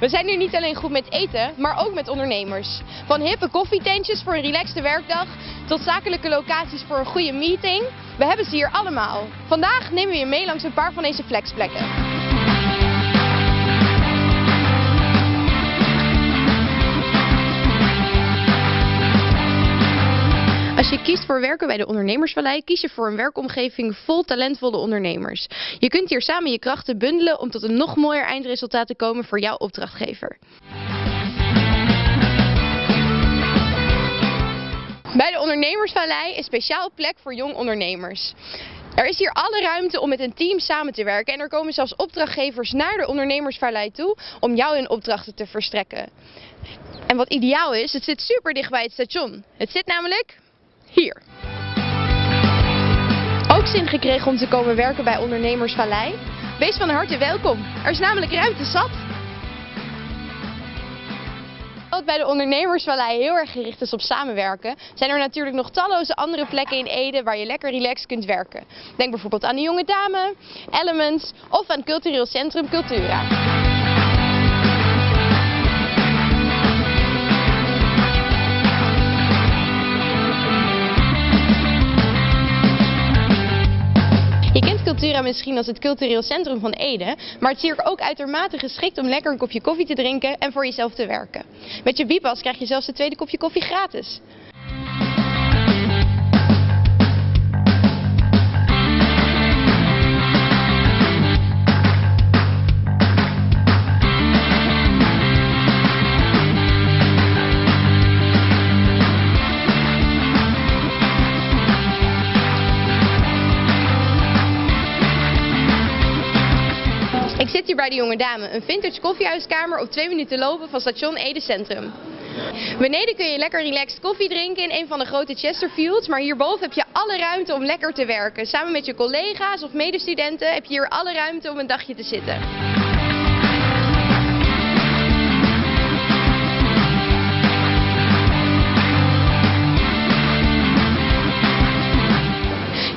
We zijn hier niet alleen goed met eten, maar ook met ondernemers. Van hippe koffietentjes voor een relaxte werkdag tot zakelijke locaties voor een goede meeting. We hebben ze hier allemaal. Vandaag nemen we je mee langs een paar van deze flexplekken. Voor werken bij de Ondernemersvallei, kies je voor een werkomgeving vol talentvolle ondernemers. Je kunt hier samen je krachten bundelen om tot een nog mooier eindresultaat te komen voor jouw opdrachtgever. Bij de Ondernemersvallei een speciaal plek voor jong ondernemers. Er is hier alle ruimte om met een team samen te werken en er komen zelfs opdrachtgevers naar de Ondernemersvallei toe om jou hun opdrachten te verstrekken. En wat ideaal is, het zit super dicht bij het station. Het zit namelijk hier. Ook zin gekregen om te komen werken bij Ondernemersvallei? Wees van harte welkom. Er is namelijk ruimte zat. Wat bij de Ondernemersvallei heel erg gericht is op samenwerken, zijn er natuurlijk nog talloze andere plekken in Ede waar je lekker relaxed kunt werken. Denk bijvoorbeeld aan de Jonge Dame, Elements of aan Cultureel Centrum Cultura. Cultura misschien als het cultureel centrum van Ede, maar het is hier ook uitermate geschikt om lekker een kopje koffie te drinken en voor jezelf te werken. Met je Bipas krijg je zelfs het tweede kopje koffie gratis. Bij de Jonge Dame, een vintage koffiehuiskamer op twee minuten lopen van station Ede Centrum. Beneden kun je lekker relaxed koffie drinken in een van de grote Chesterfields, maar hierboven heb je alle ruimte om lekker te werken. Samen met je collega's of medestudenten heb je hier alle ruimte om een dagje te zitten.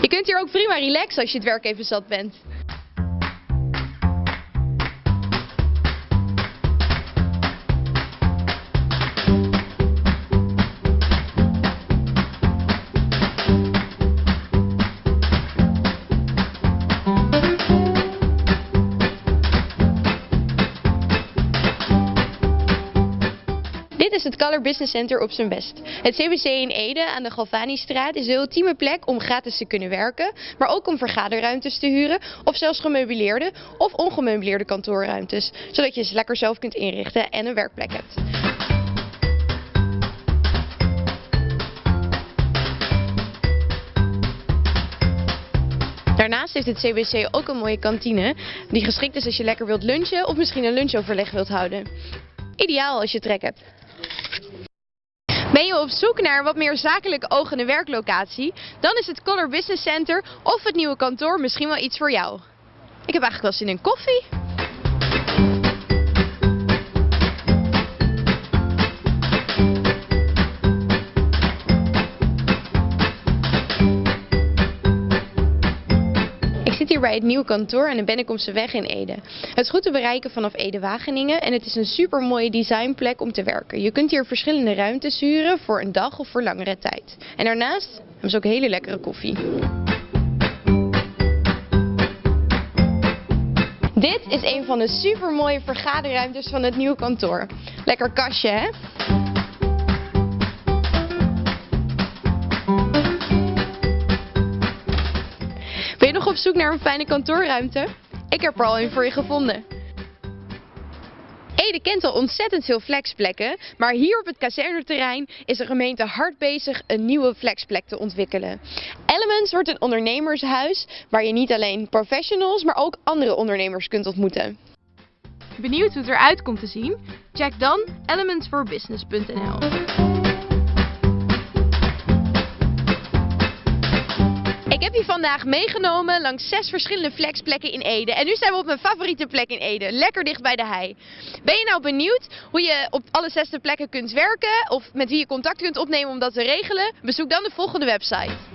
Je kunt hier ook prima relaxen als je het werk even zat bent. Het Color Business Center op zijn best. Het CBC in Ede aan de Galvanistraat is de ultieme plek om gratis te kunnen werken, maar ook om vergaderruimtes te huren of zelfs gemeubileerde of ongemeubileerde kantoorruimtes, zodat je ze lekker zelf kunt inrichten en een werkplek hebt. Daarnaast heeft het CBC ook een mooie kantine die geschikt is als je lekker wilt lunchen of misschien een lunchoverleg wilt houden. Ideaal als je trek hebt. Ben je op zoek naar wat meer zakelijk ogende werklocatie? Dan is het Color Business Center of het nieuwe kantoor misschien wel iets voor jou. Ik heb eigenlijk wel zin in koffie. Ik zit hier bij het nieuwe kantoor aan de Bennekomse weg in Ede. Het is goed te bereiken vanaf Ede-Wageningen en het is een super mooie designplek om te werken. Je kunt hier verschillende ruimtes huren voor een dag of voor langere tijd. En daarnaast hebben ze ook hele lekkere koffie. Dit is een van de super mooie vergaderruimtes van het nieuwe kantoor. Lekker kastje hè? Op zoek naar een fijne kantoorruimte? Ik heb er al een voor je gevonden. Ede kent al ontzettend veel flexplekken, maar hier op het kazerneterrein is de gemeente hard bezig een nieuwe flexplek te ontwikkelen. Elements wordt een ondernemershuis waar je niet alleen professionals, maar ook andere ondernemers kunt ontmoeten. Benieuwd hoe het eruit komt te zien? Check dan elementsforbusiness.nl. heb je vandaag meegenomen langs zes verschillende flexplekken in Ede. En nu zijn we op mijn favoriete plek in Ede, lekker dicht bij de hei. Ben je nou benieuwd hoe je op alle zes de plekken kunt werken of met wie je contact kunt opnemen om dat te regelen? Bezoek dan de volgende website.